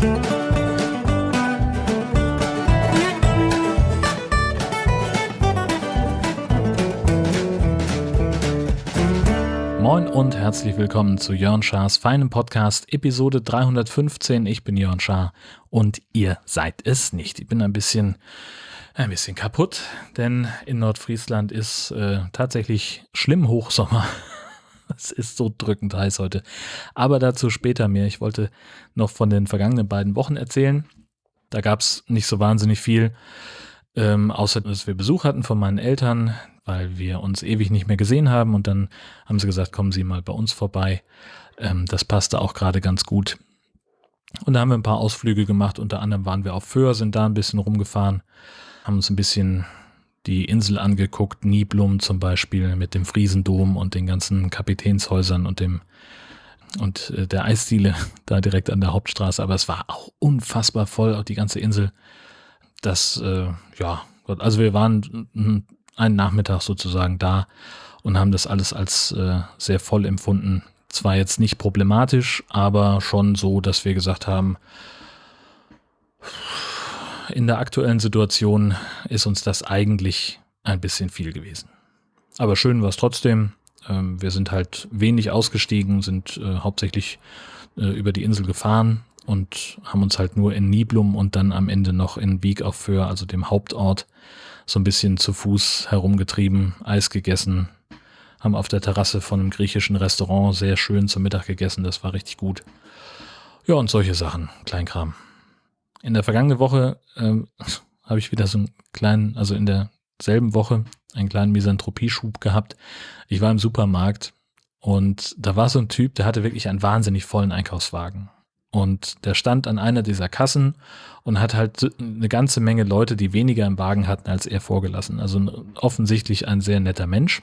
Moin und herzlich willkommen zu Jörn Schars feinem Podcast, Episode 315. Ich bin Jörn Schaar und ihr seid es nicht. Ich bin ein bisschen, ein bisschen kaputt, denn in Nordfriesland ist äh, tatsächlich schlimm Hochsommer. Es ist so drückend heiß heute. Aber dazu später mehr. Ich wollte noch von den vergangenen beiden Wochen erzählen. Da gab es nicht so wahnsinnig viel, ähm, außer dass wir Besuch hatten von meinen Eltern, weil wir uns ewig nicht mehr gesehen haben. Und dann haben sie gesagt, kommen Sie mal bei uns vorbei. Ähm, das passte auch gerade ganz gut. Und da haben wir ein paar Ausflüge gemacht. Unter anderem waren wir auf Föhr, sind da ein bisschen rumgefahren, haben uns ein bisschen die Insel angeguckt, Niblum zum Beispiel mit dem Friesendom und den ganzen Kapitänshäusern und dem und äh, der Eisdiele da direkt an der Hauptstraße. Aber es war auch unfassbar voll, auch die ganze Insel. Das, äh, ja, also wir waren einen Nachmittag sozusagen da und haben das alles als äh, sehr voll empfunden. Zwar jetzt nicht problematisch, aber schon so, dass wir gesagt haben, in der aktuellen Situation ist uns das eigentlich ein bisschen viel gewesen. Aber schön war es trotzdem. Ähm, wir sind halt wenig ausgestiegen, sind äh, hauptsächlich äh, über die Insel gefahren und haben uns halt nur in Niblum und dann am Ende noch in Wieg auf Föhr, also dem Hauptort, so ein bisschen zu Fuß herumgetrieben, Eis gegessen, haben auf der Terrasse von einem griechischen Restaurant sehr schön zum Mittag gegessen, das war richtig gut. Ja, und solche Sachen, Kleinkram. In der vergangenen Woche ähm, habe ich wieder so einen kleinen, also in derselben Woche einen kleinen Misanthropie-Schub gehabt. Ich war im Supermarkt und da war so ein Typ, der hatte wirklich einen wahnsinnig vollen Einkaufswagen. Und der stand an einer dieser Kassen und hat halt eine ganze Menge Leute, die weniger im Wagen hatten, als er vorgelassen. Also offensichtlich ein sehr netter Mensch.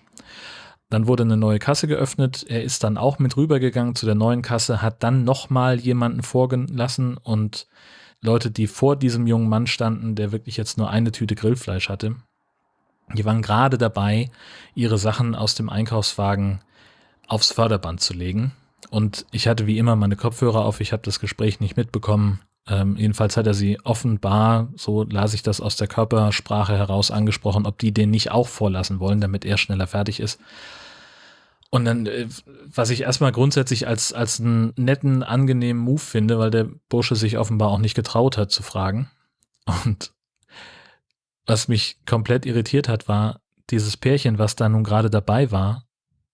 Dann wurde eine neue Kasse geöffnet. Er ist dann auch mit rübergegangen zu der neuen Kasse, hat dann nochmal jemanden vorgelassen und Leute, die vor diesem jungen Mann standen, der wirklich jetzt nur eine Tüte Grillfleisch hatte, die waren gerade dabei, ihre Sachen aus dem Einkaufswagen aufs Förderband zu legen. Und ich hatte wie immer meine Kopfhörer auf, ich habe das Gespräch nicht mitbekommen. Ähm, jedenfalls hat er sie offenbar, so las ich das aus der Körpersprache heraus, angesprochen, ob die den nicht auch vorlassen wollen, damit er schneller fertig ist. Und dann, äh, was ich erstmal grundsätzlich als, als einen netten, angenehmen Move finde, weil der Bursche sich offenbar auch nicht getraut hat zu fragen. Und was mich komplett irritiert hat, war dieses Pärchen, was da nun gerade dabei war,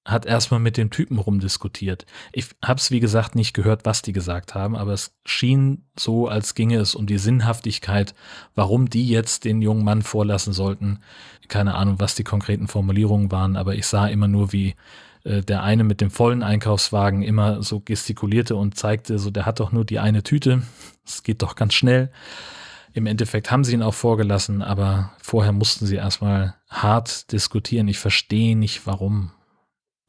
hat erstmal mit dem Typen rumdiskutiert. Ich habe es, wie gesagt, nicht gehört, was die gesagt haben, aber es schien so, als ginge es um die Sinnhaftigkeit, warum die jetzt den jungen Mann vorlassen sollten. Keine Ahnung, was die konkreten Formulierungen waren, aber ich sah immer nur, wie äh, der eine mit dem vollen Einkaufswagen immer so gestikulierte und zeigte, so der hat doch nur die eine Tüte, es geht doch ganz schnell. Im Endeffekt haben sie ihn auch vorgelassen, aber vorher mussten sie erstmal hart diskutieren. Ich verstehe nicht warum.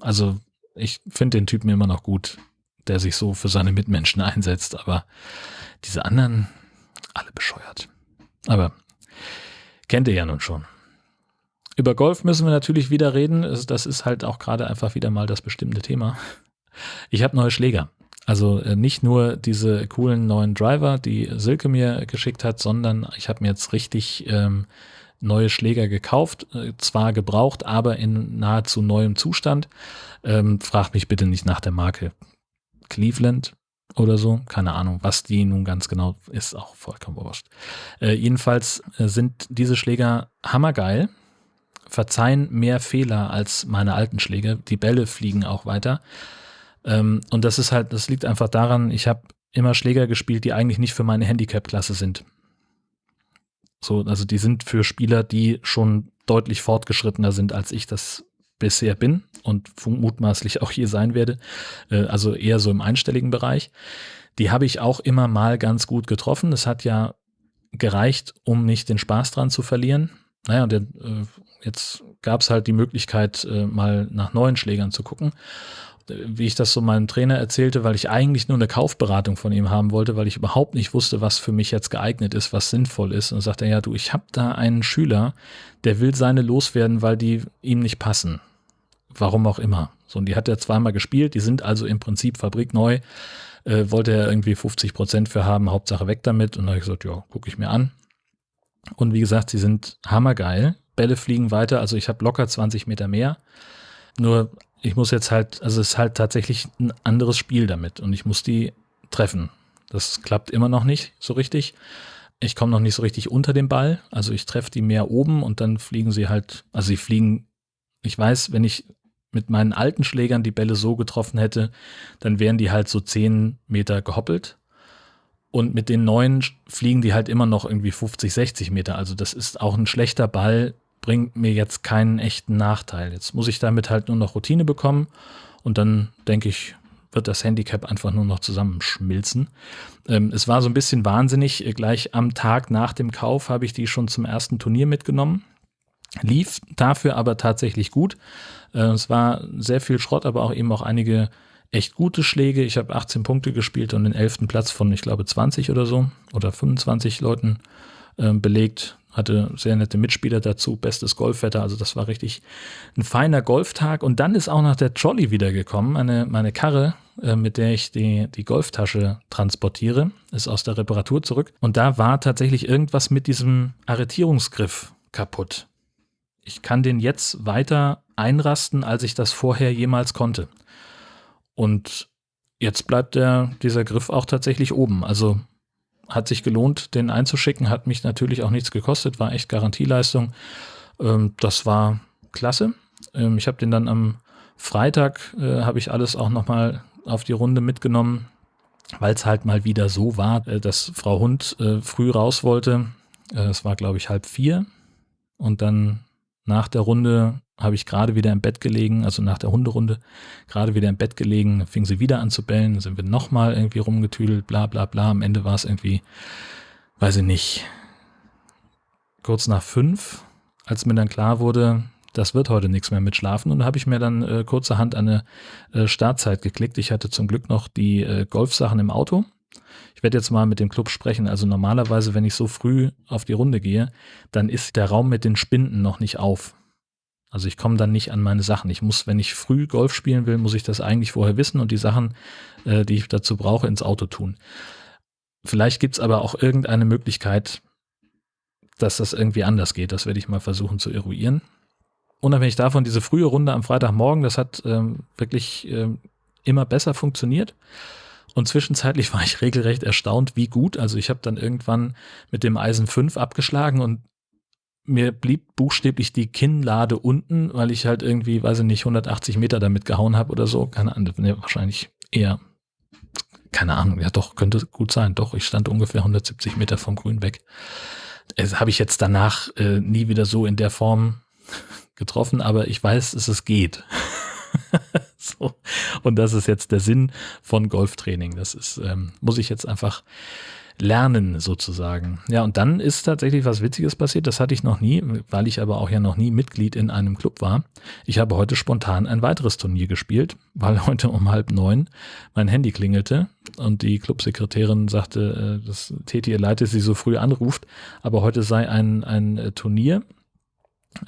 Also ich finde den Typen immer noch gut, der sich so für seine Mitmenschen einsetzt, aber diese anderen, alle bescheuert. Aber kennt ihr ja nun schon. Über Golf müssen wir natürlich wieder reden. Das ist halt auch gerade einfach wieder mal das bestimmte Thema. Ich habe neue Schläger. Also äh, nicht nur diese coolen neuen Driver, die Silke mir geschickt hat, sondern ich habe mir jetzt richtig ähm, neue Schläger gekauft, äh, zwar gebraucht, aber in nahezu neuem Zustand. Ähm, fragt mich bitte nicht nach der Marke Cleveland oder so, keine Ahnung, was die nun ganz genau ist, auch vollkommen wurscht. Äh, jedenfalls äh, sind diese Schläger hammergeil verzeihen mehr Fehler als meine alten Schläge. Die Bälle fliegen auch weiter. Ähm, und das ist halt, das liegt einfach daran, ich habe immer Schläger gespielt, die eigentlich nicht für meine Handicap-Klasse sind. So, also die sind für Spieler, die schon deutlich fortgeschrittener sind, als ich das bisher bin und mutmaßlich auch hier sein werde. Äh, also eher so im einstelligen Bereich. Die habe ich auch immer mal ganz gut getroffen. Es hat ja gereicht, um nicht den Spaß dran zu verlieren. Naja, und der, äh, jetzt gab es halt die Möglichkeit, äh, mal nach neuen Schlägern zu gucken. Wie ich das so meinem Trainer erzählte, weil ich eigentlich nur eine Kaufberatung von ihm haben wollte, weil ich überhaupt nicht wusste, was für mich jetzt geeignet ist, was sinnvoll ist. Und sagt er, ja, du, ich habe da einen Schüler, der will seine loswerden, weil die ihm nicht passen. Warum auch immer. So, und die hat er zweimal gespielt, die sind also im Prinzip fabrikneu. Äh, wollte er irgendwie 50 Prozent für haben, Hauptsache weg damit. Und dann habe ich gesagt, ja, gucke ich mir an. Und wie gesagt, sie sind hammergeil. Bälle fliegen weiter, also ich habe locker 20 Meter mehr. Nur ich muss jetzt halt, also es ist halt tatsächlich ein anderes Spiel damit und ich muss die treffen. Das klappt immer noch nicht so richtig. Ich komme noch nicht so richtig unter den Ball. Also ich treffe die mehr oben und dann fliegen sie halt, also sie fliegen, ich weiß, wenn ich mit meinen alten Schlägern die Bälle so getroffen hätte, dann wären die halt so 10 Meter gehoppelt. Und mit den neuen fliegen die halt immer noch irgendwie 50, 60 Meter. Also das ist auch ein schlechter Ball, bringt mir jetzt keinen echten Nachteil. Jetzt muss ich damit halt nur noch Routine bekommen und dann denke ich, wird das Handicap einfach nur noch zusammenschmilzen. Ähm, es war so ein bisschen wahnsinnig. Gleich am Tag nach dem Kauf habe ich die schon zum ersten Turnier mitgenommen. Lief dafür aber tatsächlich gut. Äh, es war sehr viel Schrott, aber auch eben auch einige echt gute Schläge. Ich habe 18 Punkte gespielt und den 11. Platz von, ich glaube, 20 oder so oder 25 Leuten äh, belegt hatte sehr nette Mitspieler dazu, bestes Golfwetter, also das war richtig ein feiner Golftag. Und dann ist auch noch der Trolley wiedergekommen, meine, meine Karre, äh, mit der ich die, die Golftasche transportiere, ist aus der Reparatur zurück. Und da war tatsächlich irgendwas mit diesem Arretierungsgriff kaputt. Ich kann den jetzt weiter einrasten, als ich das vorher jemals konnte. Und jetzt bleibt der, dieser Griff auch tatsächlich oben. Also hat sich gelohnt, den einzuschicken, hat mich natürlich auch nichts gekostet, war echt Garantieleistung. Ähm, das war klasse. Ähm, ich habe den dann am Freitag, äh, habe ich alles auch nochmal auf die Runde mitgenommen, weil es halt mal wieder so war, äh, dass Frau Hund äh, früh raus wollte. Äh, es war, glaube ich, halb vier. Und dann nach der Runde habe ich gerade wieder im Bett gelegen, also nach der Hunderunde, gerade wieder im Bett gelegen, fing sie wieder an zu bellen, sind wir nochmal irgendwie rumgetüdelt, bla bla bla. Am Ende war es irgendwie, weiß ich nicht, kurz nach fünf, als mir dann klar wurde, das wird heute nichts mehr mit Schlafen. Und da habe ich mir dann äh, kurzerhand eine äh, Startzeit geklickt. Ich hatte zum Glück noch die äh, Golfsachen im Auto. Ich werde jetzt mal mit dem Club sprechen. Also normalerweise, wenn ich so früh auf die Runde gehe, dann ist der Raum mit den Spinden noch nicht auf. Also ich komme dann nicht an meine Sachen. Ich muss, wenn ich früh Golf spielen will, muss ich das eigentlich vorher wissen und die Sachen, äh, die ich dazu brauche, ins Auto tun. Vielleicht gibt es aber auch irgendeine Möglichkeit, dass das irgendwie anders geht. Das werde ich mal versuchen zu eruieren. Unabhängig davon, diese frühe Runde am Freitagmorgen, das hat ähm, wirklich ähm, immer besser funktioniert. Und zwischenzeitlich war ich regelrecht erstaunt, wie gut. Also ich habe dann irgendwann mit dem Eisen 5 abgeschlagen und mir blieb buchstäblich die Kinnlade unten, weil ich halt irgendwie, weiß ich nicht, 180 Meter damit gehauen habe oder so. Keine Ahnung, nee, wahrscheinlich eher, keine Ahnung, ja doch, könnte gut sein. Doch, ich stand ungefähr 170 Meter vom Grün weg. Das habe ich jetzt danach äh, nie wieder so in der Form getroffen, aber ich weiß, dass es geht. so. Und das ist jetzt der Sinn von Golftraining. Das ist, ähm, muss ich jetzt einfach lernen sozusagen. Ja, und dann ist tatsächlich was Witziges passiert. Das hatte ich noch nie, weil ich aber auch ja noch nie Mitglied in einem Club war. Ich habe heute spontan ein weiteres Turnier gespielt, weil heute um halb neun mein Handy klingelte und die Clubsekretärin sagte, äh, dass Teti ihr leid, dass sie so früh anruft, aber heute sei ein, ein äh, Turnier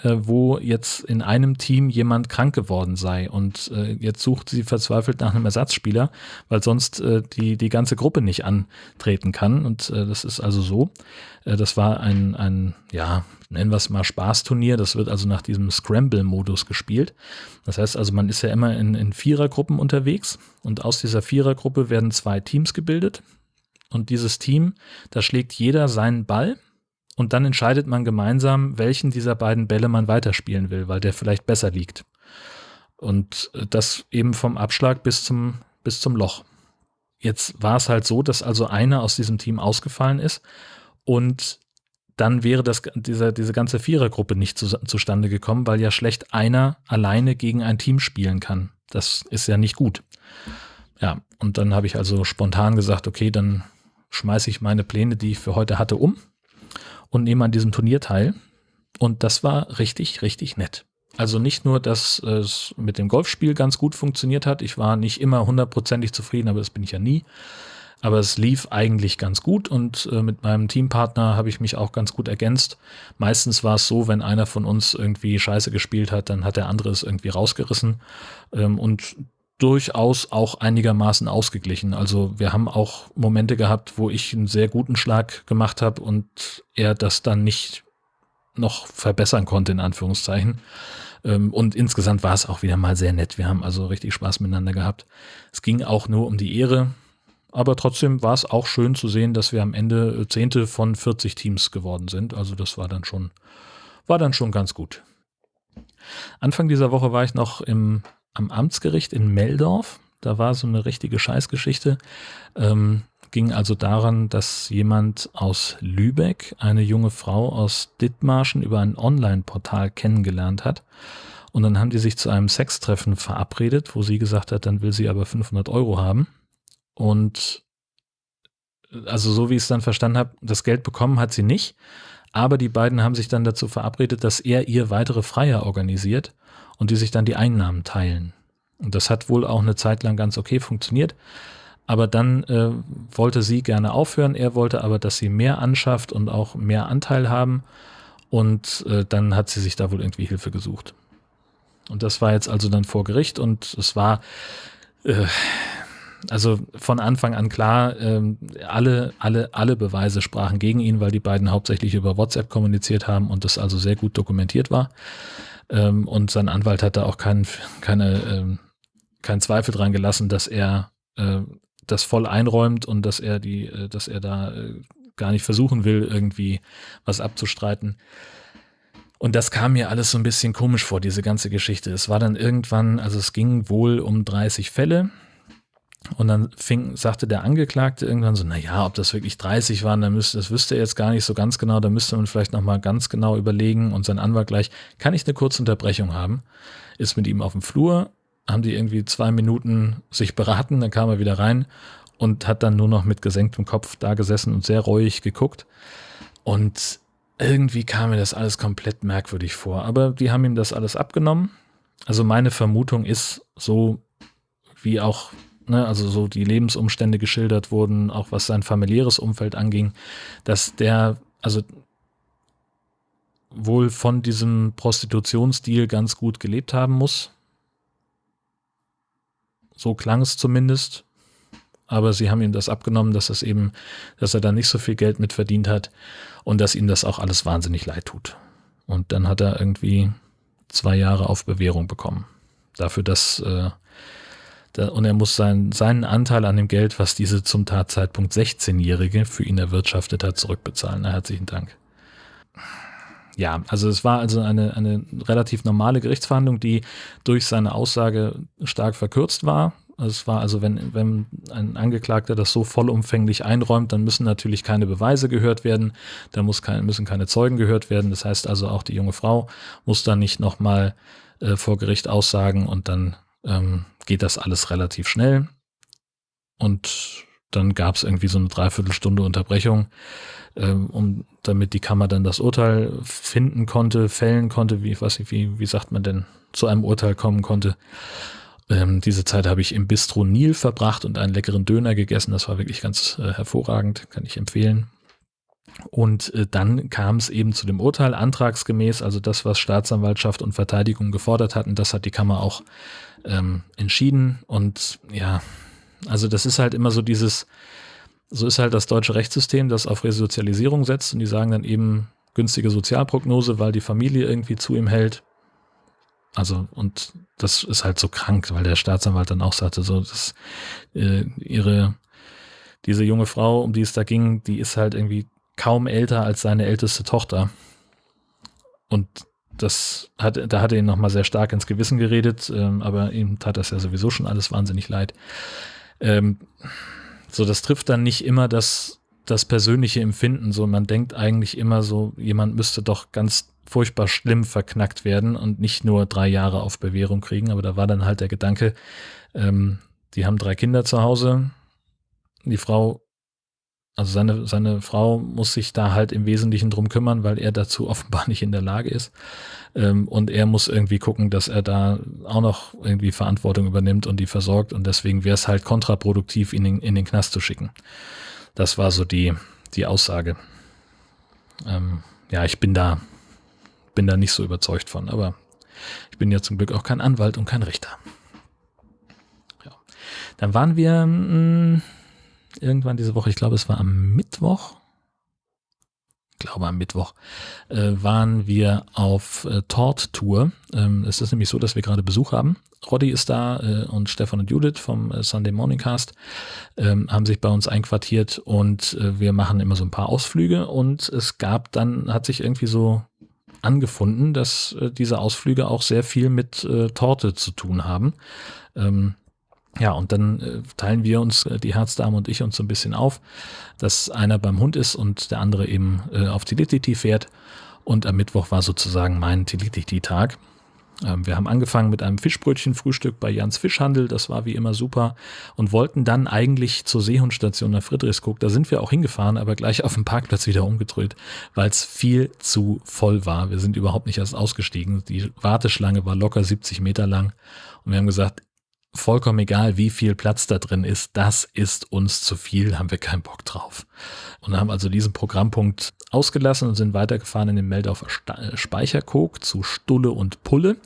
wo jetzt in einem Team jemand krank geworden sei. Und äh, jetzt sucht sie verzweifelt nach einem Ersatzspieler, weil sonst äh, die, die ganze Gruppe nicht antreten kann. Und äh, das ist also so. Äh, das war ein, ein, ja, nennen wir es mal Spaßturnier, das wird also nach diesem Scramble-Modus gespielt. Das heißt also, man ist ja immer in, in Vierergruppen unterwegs. Und aus dieser Vierergruppe werden zwei Teams gebildet. Und dieses Team, da schlägt jeder seinen Ball und dann entscheidet man gemeinsam, welchen dieser beiden Bälle man weiterspielen will, weil der vielleicht besser liegt. Und äh, das eben vom Abschlag bis zum, bis zum Loch. Jetzt war es halt so, dass also einer aus diesem Team ausgefallen ist und dann wäre das, diese, diese ganze Vierergruppe nicht zu, zustande gekommen, weil ja schlecht einer alleine gegen ein Team spielen kann. Das ist ja nicht gut. Ja, und dann habe ich also spontan gesagt, okay, dann schmeiße ich meine Pläne, die ich für heute hatte, um und nehme an diesem Turnier teil. Und das war richtig, richtig nett. Also nicht nur, dass es mit dem Golfspiel ganz gut funktioniert hat. Ich war nicht immer hundertprozentig zufrieden, aber das bin ich ja nie. Aber es lief eigentlich ganz gut und äh, mit meinem Teampartner habe ich mich auch ganz gut ergänzt. Meistens war es so, wenn einer von uns irgendwie Scheiße gespielt hat, dann hat der andere es irgendwie rausgerissen. Ähm, und durchaus auch einigermaßen ausgeglichen. Also wir haben auch Momente gehabt, wo ich einen sehr guten Schlag gemacht habe und er das dann nicht noch verbessern konnte, in Anführungszeichen. Ähm, und insgesamt war es auch wieder mal sehr nett. Wir haben also richtig Spaß miteinander gehabt. Es ging auch nur um die Ehre. Aber trotzdem war es auch schön zu sehen, dass wir am Ende Zehnte von 40 Teams geworden sind. Also das war dann schon, war dann schon ganz gut. Anfang dieser Woche war ich noch im, am Amtsgericht in Meldorf. Da war so eine richtige Scheißgeschichte. Ähm, ging also daran, dass jemand aus Lübeck eine junge Frau aus Dithmarschen über ein Online-Portal kennengelernt hat. Und dann haben die sich zu einem Sextreffen verabredet, wo sie gesagt hat, dann will sie aber 500 Euro haben. Und also so wie ich es dann verstanden habe, das Geld bekommen hat sie nicht. Aber die beiden haben sich dann dazu verabredet, dass er ihr weitere Freier organisiert und die sich dann die Einnahmen teilen. Und das hat wohl auch eine Zeit lang ganz okay funktioniert. Aber dann äh, wollte sie gerne aufhören, er wollte aber, dass sie mehr anschafft und auch mehr Anteil haben. Und äh, dann hat sie sich da wohl irgendwie Hilfe gesucht. Und das war jetzt also dann vor Gericht und es war äh, also von Anfang an klar, ähm, alle, alle, alle Beweise sprachen gegen ihn, weil die beiden hauptsächlich über WhatsApp kommuniziert haben und das also sehr gut dokumentiert war. Ähm, und sein Anwalt hat da auch kein, keine, ähm, keinen Zweifel dran gelassen, dass er äh, das voll einräumt und dass er die, äh, dass er da äh, gar nicht versuchen will, irgendwie was abzustreiten. Und das kam mir alles so ein bisschen komisch vor, diese ganze Geschichte. Es war dann irgendwann, also es ging wohl um 30 Fälle. Und dann fing, sagte der Angeklagte irgendwann so, na ja, ob das wirklich 30 waren, dann müsste, das wüsste er jetzt gar nicht so ganz genau, da müsste man vielleicht nochmal ganz genau überlegen. Und sein Anwalt gleich, kann ich eine kurze Unterbrechung haben? Ist mit ihm auf dem Flur, haben die irgendwie zwei Minuten sich beraten, dann kam er wieder rein und hat dann nur noch mit gesenktem Kopf da gesessen und sehr reuig geguckt. Und irgendwie kam mir das alles komplett merkwürdig vor. Aber die haben ihm das alles abgenommen. Also meine Vermutung ist so, wie auch, ne, also so die Lebensumstände geschildert wurden, auch was sein familiäres Umfeld anging, dass der, also wohl von diesem Prostitutionsdeal ganz gut gelebt haben muss. So klang es zumindest. Aber sie haben ihm das abgenommen, dass es eben, dass er da nicht so viel Geld mit verdient hat und dass ihm das auch alles wahnsinnig leid tut. Und dann hat er irgendwie zwei Jahre auf Bewährung bekommen. Dafür, dass äh, und er muss sein, seinen Anteil an dem Geld, was diese zum Tatzeitpunkt 16-Jährige für ihn erwirtschaftet hat, zurückbezahlen. Na, herzlichen Dank. Ja, also es war also eine, eine relativ normale Gerichtsverhandlung, die durch seine Aussage stark verkürzt war. Es war also, wenn, wenn ein Angeklagter das so vollumfänglich einräumt, dann müssen natürlich keine Beweise gehört werden, da muss kein, müssen keine Zeugen gehört werden. Das heißt also, auch die junge Frau muss dann nicht nochmal äh, vor Gericht aussagen und dann ähm, geht das alles relativ schnell. Und dann gab es irgendwie so eine Dreiviertelstunde Unterbrechung ähm, um, damit die Kammer dann das Urteil finden konnte, fällen konnte, wie, was, wie, wie sagt man denn, zu einem Urteil kommen konnte. Ähm, diese Zeit habe ich im Bistro Nil verbracht und einen leckeren Döner gegessen. Das war wirklich ganz äh, hervorragend, kann ich empfehlen. Und äh, dann kam es eben zu dem Urteil antragsgemäß, also das, was Staatsanwaltschaft und Verteidigung gefordert hatten, das hat die Kammer auch ähm, entschieden. Und ja, also das ist halt immer so dieses, so ist halt das deutsche Rechtssystem, das auf Resozialisierung setzt und die sagen dann eben günstige Sozialprognose, weil die Familie irgendwie zu ihm hält. Also, und das ist halt so krank, weil der Staatsanwalt dann auch sagte, so, dass äh, ihre, diese junge Frau, um die es da ging, die ist halt irgendwie kaum älter als seine älteste Tochter. Und das hat, da hat er ihn nochmal sehr stark ins Gewissen geredet, ähm, aber ihm tat das ja sowieso schon alles wahnsinnig leid. Ähm, so, das trifft dann nicht immer das, das persönliche Empfinden. So, man denkt eigentlich immer so, jemand müsste doch ganz furchtbar schlimm verknackt werden und nicht nur drei Jahre auf Bewährung kriegen. Aber da war dann halt der Gedanke, ähm, die haben drei Kinder zu Hause. Die Frau, also seine, seine Frau muss sich da halt im Wesentlichen drum kümmern, weil er dazu offenbar nicht in der Lage ist. Ähm, und er muss irgendwie gucken, dass er da auch noch irgendwie Verantwortung übernimmt und die versorgt. Und deswegen wäre es halt kontraproduktiv, ihn in, in, den Knast zu schicken. Das war so die, die Aussage. Ähm, ja, ich bin da, bin da nicht so überzeugt von, aber ich bin ja zum Glück auch kein Anwalt und kein Richter. Dann waren wir mh, hm, irgendwann diese Woche, ich glaube, es war am Mittwoch, glaube am Mittwoch, äh, waren wir auf äh, Tort-Tour. Ähm, es ist nämlich so, dass wir gerade Besuch haben. Roddy ist da äh, und Stefan und Judith vom äh, Sunday Morning Cast ähm, haben sich bei uns einquartiert und äh, wir machen immer so ein paar Ausflüge und es gab dann, hat sich irgendwie so angefunden, dass äh, diese Ausflüge auch sehr viel mit äh, Torte zu tun haben. Ähm, ja, und dann äh, teilen wir uns, äh, die Herzdame und ich, uns so ein bisschen auf, dass einer beim Hund ist und der andere eben äh, auf Tilititi fährt. Und am Mittwoch war sozusagen mein Tilititi-Tag. Ähm, wir haben angefangen mit einem Fischbrötchen-Frühstück bei Jans Fischhandel. Das war wie immer super. Und wollten dann eigentlich zur Seehundstation nach Friedrichskoog. Da sind wir auch hingefahren, aber gleich auf dem Parkplatz wieder umgedreht, weil es viel zu voll war. Wir sind überhaupt nicht erst ausgestiegen. Die Warteschlange war locker 70 Meter lang. Und wir haben gesagt, vollkommen egal, wie viel Platz da drin ist, das ist uns zu viel, haben wir keinen Bock drauf. Und haben also diesen Programmpunkt ausgelassen und sind weitergefahren in den Meldorfer Speicherkog zu Stulle und Pulle.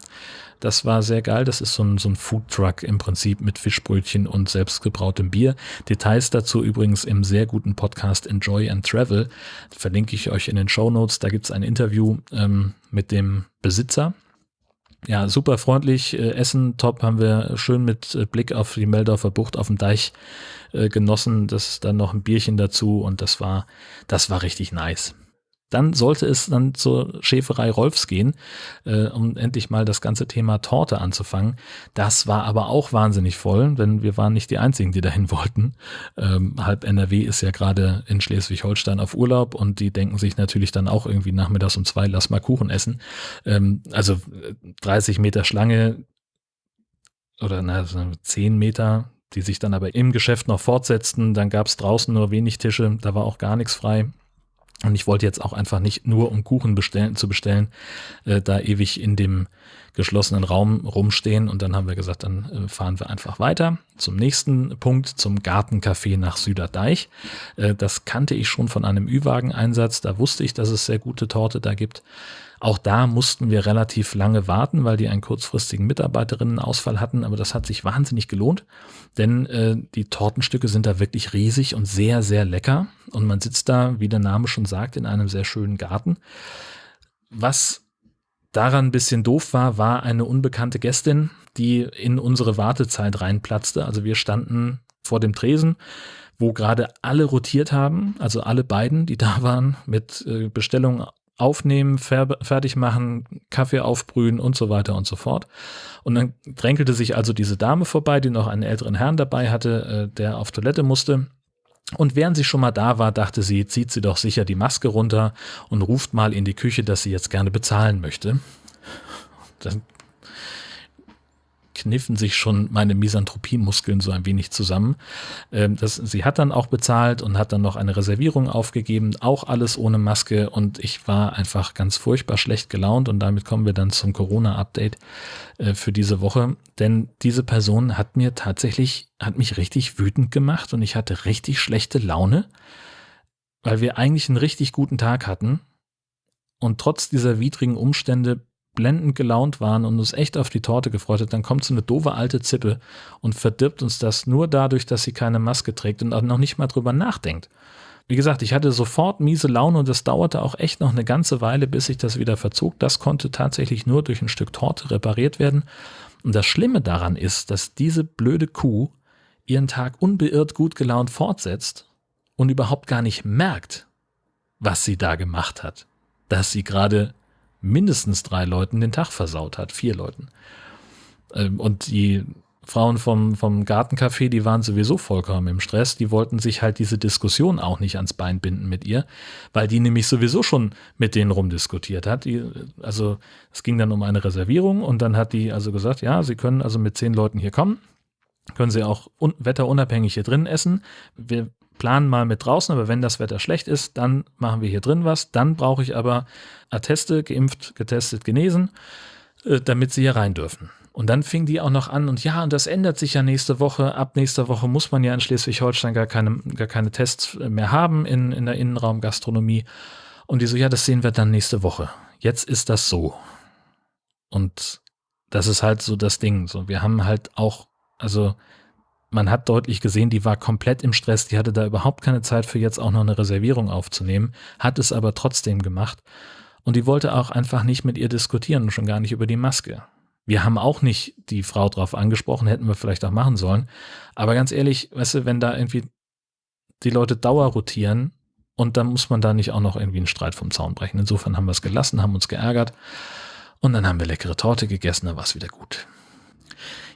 Das war sehr geil. Das ist so ein, so ein Foodtruck im Prinzip mit Fischbrötchen und selbstgebrautem Bier. Details dazu übrigens im sehr guten Podcast Enjoy and Travel. Verlinke ich euch in den Show Notes. Da gibt es ein Interview ähm, mit dem Besitzer ja, super freundlich. Äh, Essen top haben wir schön mit äh, Blick auf die Meldorfer Bucht auf dem Deich äh, genossen. Das dann noch ein Bierchen dazu und das war, das war richtig nice. Dann sollte es dann zur Schäferei Rolfs gehen, äh, um endlich mal das ganze Thema Torte anzufangen. Das war aber auch wahnsinnig voll, denn wir waren nicht die Einzigen, die dahin wollten. Ähm, halb NRW ist ja gerade in Schleswig-Holstein auf Urlaub und die denken sich natürlich dann auch irgendwie nachmittags um zwei, lass mal Kuchen essen. Ähm, also 30 äh, Meter Schlange oder na, 10 Meter, die sich dann aber im Geschäft noch fortsetzten. Dann gab es draußen nur wenig Tische, da war auch gar nichts frei. Und ich wollte jetzt auch einfach nicht nur um Kuchen bestellen, zu bestellen, äh, da ewig in dem geschlossenen Raum rumstehen. Und dann haben wir gesagt, dann äh, fahren wir einfach weiter zum nächsten Punkt, zum Gartencafé nach Süderdeich. Äh, das kannte ich schon von einem Ü-Wagen-Einsatz. Da wusste ich, dass es sehr gute Torte da gibt. Auch da mussten wir relativ lange warten, weil die einen kurzfristigen Mitarbeiterinnenausfall hatten, aber das hat sich wahnsinnig gelohnt, denn äh, die Tortenstücke sind da wirklich riesig und sehr, sehr lecker. Und man sitzt da, wie der Name schon sagt, in einem sehr schönen Garten. Was daran ein bisschen doof war, war eine unbekannte Gästin, die in unsere Wartezeit reinplatzte. Also wir standen vor dem Tresen, wo gerade alle rotiert haben, also alle beiden, die da waren, mit äh, Bestellungen aufnehmen, fertig machen, Kaffee aufbrühen und so weiter und so fort. Und dann drängelte sich also diese Dame vorbei, die noch einen älteren Herrn dabei hatte, äh, der auf Toilette musste. Und während sie schon mal da war, dachte sie, zieht sie doch sicher die Maske runter und ruft mal in die Küche, dass sie jetzt gerne bezahlen möchte. Dann kniffen sich schon meine Misanthropie-Muskeln so ein wenig zusammen. Ähm, das, sie hat dann auch bezahlt und hat dann noch eine Reservierung aufgegeben, auch alles ohne Maske. Und ich war einfach ganz furchtbar schlecht gelaunt. Und damit kommen wir dann zum Corona-Update äh, für diese Woche, denn diese Person hat mir tatsächlich, hat mich richtig wütend gemacht und ich hatte richtig schlechte Laune, weil wir eigentlich einen richtig guten Tag hatten. Und trotz dieser widrigen Umstände blendend gelaunt waren und uns echt auf die Torte gefreut hat, dann kommt so eine doofe alte Zippe und verdirbt uns das nur dadurch, dass sie keine Maske trägt und auch noch nicht mal drüber nachdenkt. Wie gesagt, ich hatte sofort miese Laune und es dauerte auch echt noch eine ganze Weile, bis sich das wieder verzog. Das konnte tatsächlich nur durch ein Stück Torte repariert werden. Und das Schlimme daran ist, dass diese blöde Kuh ihren Tag unbeirrt gut gelaunt fortsetzt und überhaupt gar nicht merkt, was sie da gemacht hat. Dass sie gerade mindestens drei Leuten den Tag versaut hat, vier Leuten. Ähm, und die Frauen vom, vom Gartencafé, die waren sowieso vollkommen im Stress. Die wollten sich halt diese Diskussion auch nicht ans Bein binden mit ihr, weil die nämlich sowieso schon mit denen rumdiskutiert hat. Die, also es ging dann um eine Reservierung und dann hat die also gesagt, ja, sie können also mit zehn Leuten hier kommen, können sie auch un wetterunabhängig hier drin essen. Wir planen mal mit draußen, aber wenn das Wetter schlecht ist, dann machen wir hier drin was. Dann brauche ich aber Atteste, geimpft, getestet, genesen, äh, damit sie hier rein dürfen. Und dann fing die auch noch an und ja, und das ändert sich ja nächste Woche. Ab nächster Woche muss man ja in Schleswig-Holstein gar keine, gar keine Tests mehr haben in, in der Innenraumgastronomie. Und die so, ja, das sehen wir dann nächste Woche. Jetzt ist das so. Und das ist halt so das Ding. So, wir haben halt auch, also man hat deutlich gesehen, die war komplett im Stress, die hatte da überhaupt keine Zeit für jetzt auch noch eine Reservierung aufzunehmen, hat es aber trotzdem gemacht. Und die wollte auch einfach nicht mit ihr diskutieren schon gar nicht über die Maske. Wir haben auch nicht die Frau drauf angesprochen, hätten wir vielleicht auch machen sollen. Aber ganz ehrlich, weißt du, wenn da irgendwie die Leute Dauer rotieren und dann muss man da nicht auch noch irgendwie einen Streit vom Zaun brechen. Insofern haben wir es gelassen, haben uns geärgert und dann haben wir leckere Torte gegessen, da war es wieder gut.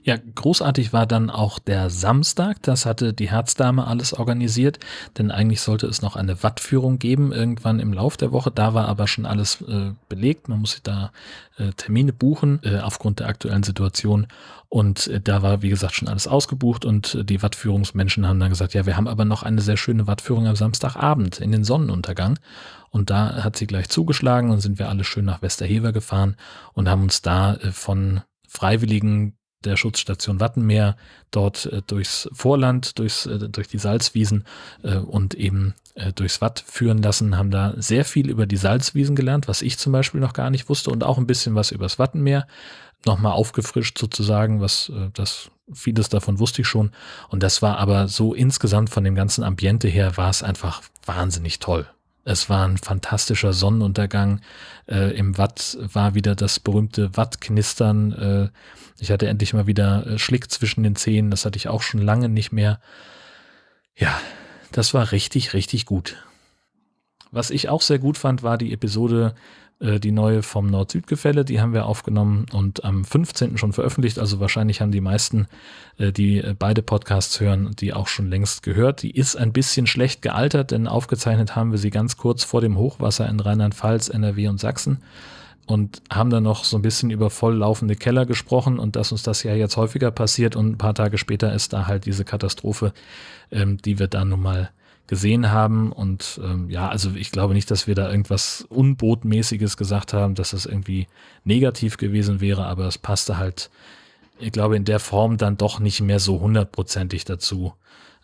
Ja, großartig war dann auch der Samstag. Das hatte die Herzdame alles organisiert, denn eigentlich sollte es noch eine Wattführung geben, irgendwann im Lauf der Woche. Da war aber schon alles äh, belegt. Man muss sich da äh, Termine buchen äh, aufgrund der aktuellen Situation. Und äh, da war, wie gesagt, schon alles ausgebucht und äh, die Wattführungsmenschen haben dann gesagt, ja, wir haben aber noch eine sehr schöne Wattführung am Samstagabend in den Sonnenuntergang. Und da hat sie gleich zugeschlagen und sind wir alle schön nach Westerhever gefahren und haben uns da äh, von Freiwilligen der Schutzstation Wattenmeer dort äh, durchs Vorland, durchs, äh, durch die Salzwiesen äh, und eben äh, durchs Watt führen lassen, haben da sehr viel über die Salzwiesen gelernt, was ich zum Beispiel noch gar nicht wusste und auch ein bisschen was übers Wattenmeer nochmal aufgefrischt sozusagen, was äh, das vieles davon wusste ich schon und das war aber so insgesamt von dem ganzen Ambiente her war es einfach wahnsinnig toll. Es war ein fantastischer Sonnenuntergang. Äh, Im Watt war wieder das berühmte Wattknistern. Äh, ich hatte endlich mal wieder äh, Schlick zwischen den Zähnen. Das hatte ich auch schon lange nicht mehr. Ja, das war richtig, richtig gut. Was ich auch sehr gut fand, war die Episode äh, die neue vom Nord-Süd-Gefälle, die haben wir aufgenommen und am 15. schon veröffentlicht. Also wahrscheinlich haben die meisten, äh, die äh, beide Podcasts hören, die auch schon längst gehört. Die ist ein bisschen schlecht gealtert, denn aufgezeichnet haben wir sie ganz kurz vor dem Hochwasser in Rheinland-Pfalz, NRW und Sachsen und haben dann noch so ein bisschen über volllaufende Keller gesprochen und dass uns das ja jetzt häufiger passiert und ein paar Tage später ist da halt diese Katastrophe, ähm, die wir dann nun mal gesehen haben. Und ähm, ja, also ich glaube nicht, dass wir da irgendwas Unbotmäßiges gesagt haben, dass das irgendwie negativ gewesen wäre, aber es passte halt, ich glaube, in der Form dann doch nicht mehr so hundertprozentig dazu,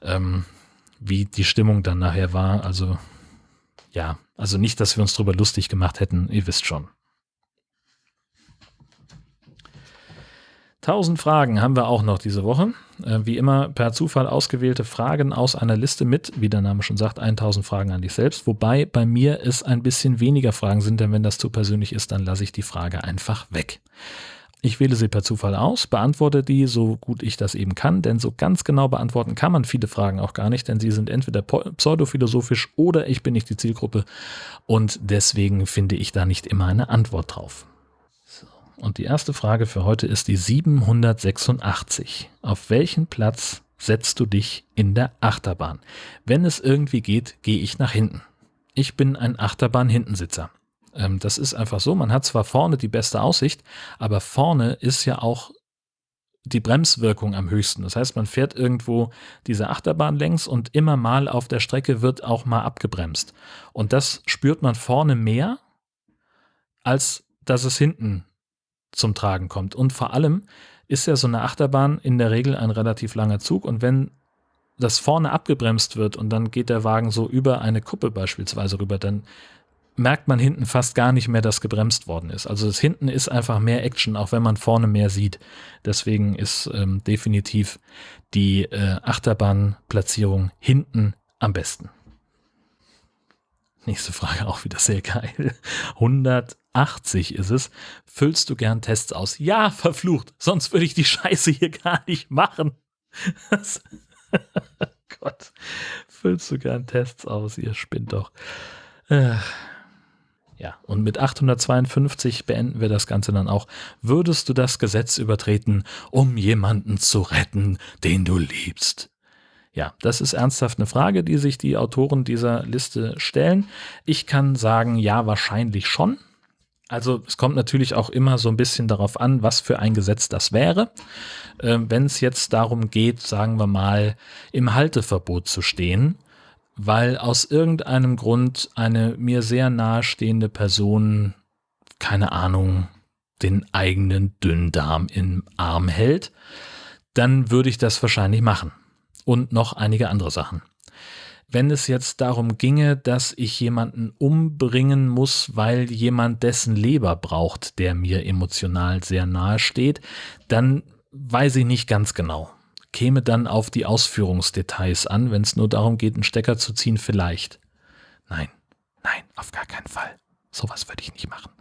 ähm, wie die Stimmung dann nachher war. Also ja, also nicht, dass wir uns drüber lustig gemacht hätten, ihr wisst schon. Tausend Fragen haben wir auch noch diese Woche. Äh, wie immer per Zufall ausgewählte Fragen aus einer Liste mit, wie der Name schon sagt, 1000 Fragen an dich selbst. Wobei bei mir es ein bisschen weniger Fragen sind, denn wenn das zu persönlich ist, dann lasse ich die Frage einfach weg. Ich wähle sie per Zufall aus, beantworte die so gut ich das eben kann, denn so ganz genau beantworten kann man viele Fragen auch gar nicht, denn sie sind entweder pseudophilosophisch oder ich bin nicht die Zielgruppe und deswegen finde ich da nicht immer eine Antwort drauf. Und die erste Frage für heute ist die 786. Auf welchen Platz setzt du dich in der Achterbahn? Wenn es irgendwie geht, gehe ich nach hinten. Ich bin ein Achterbahn-Hintensitzer. Ähm, das ist einfach so. Man hat zwar vorne die beste Aussicht, aber vorne ist ja auch die Bremswirkung am höchsten. Das heißt, man fährt irgendwo diese Achterbahn längs und immer mal auf der Strecke wird auch mal abgebremst. Und das spürt man vorne mehr, als dass es hinten zum Tragen kommt. Und vor allem ist ja so eine Achterbahn in der Regel ein relativ langer Zug und wenn das vorne abgebremst wird und dann geht der Wagen so über eine Kuppe beispielsweise rüber, dann merkt man hinten fast gar nicht mehr, dass gebremst worden ist. Also das hinten ist einfach mehr Action, auch wenn man vorne mehr sieht. Deswegen ist ähm, definitiv die äh, Achterbahnplatzierung hinten am besten. Nächste Frage auch wieder sehr geil. 180 ist es. Füllst du gern Tests aus? Ja, verflucht. Sonst würde ich die Scheiße hier gar nicht machen. Gott. Füllst du gern Tests aus? Ihr spinnt doch. Äh. Ja, und mit 852 beenden wir das Ganze dann auch. Würdest du das Gesetz übertreten, um jemanden zu retten, den du liebst? Ja, das ist ernsthaft eine Frage, die sich die Autoren dieser Liste stellen. Ich kann sagen, ja, wahrscheinlich schon. Also es kommt natürlich auch immer so ein bisschen darauf an, was für ein Gesetz das wäre. Äh, Wenn es jetzt darum geht, sagen wir mal, im Halteverbot zu stehen, weil aus irgendeinem Grund eine mir sehr nahestehende Person, keine Ahnung, den eigenen Dünndarm im Arm hält, dann würde ich das wahrscheinlich machen und noch einige andere Sachen. Wenn es jetzt darum ginge, dass ich jemanden umbringen muss, weil jemand dessen Leber braucht, der mir emotional sehr nahe steht, dann weiß ich nicht ganz genau. käme dann auf die Ausführungsdetails an, wenn es nur darum geht, einen Stecker zu ziehen, vielleicht. Nein, nein, auf gar keinen Fall. Sowas würde ich nicht machen.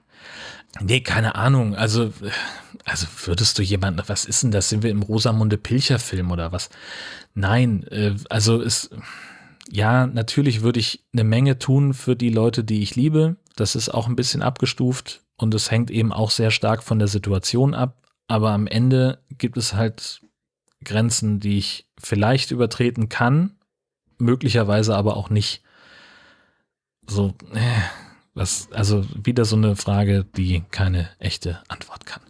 Nee, keine Ahnung. Also, also würdest du jemanden, was ist denn das? Sind wir im Rosamunde Pilcher Film oder was? Nein, äh, also es, ja, natürlich würde ich eine Menge tun für die Leute, die ich liebe. Das ist auch ein bisschen abgestuft und es hängt eben auch sehr stark von der Situation ab. Aber am Ende gibt es halt Grenzen, die ich vielleicht übertreten kann, möglicherweise aber auch nicht. So, äh, was, also wieder so eine Frage, die keine echte Antwort kann.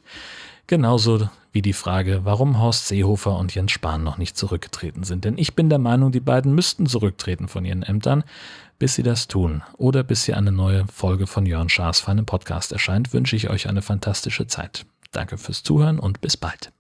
Genauso wie die Frage, warum Horst Seehofer und Jens Spahn noch nicht zurückgetreten sind. Denn ich bin der Meinung, die beiden müssten zurücktreten von ihren Ämtern. Bis sie das tun oder bis hier eine neue Folge von Jörn Schaas für einen Podcast erscheint, wünsche ich euch eine fantastische Zeit. Danke fürs Zuhören und bis bald.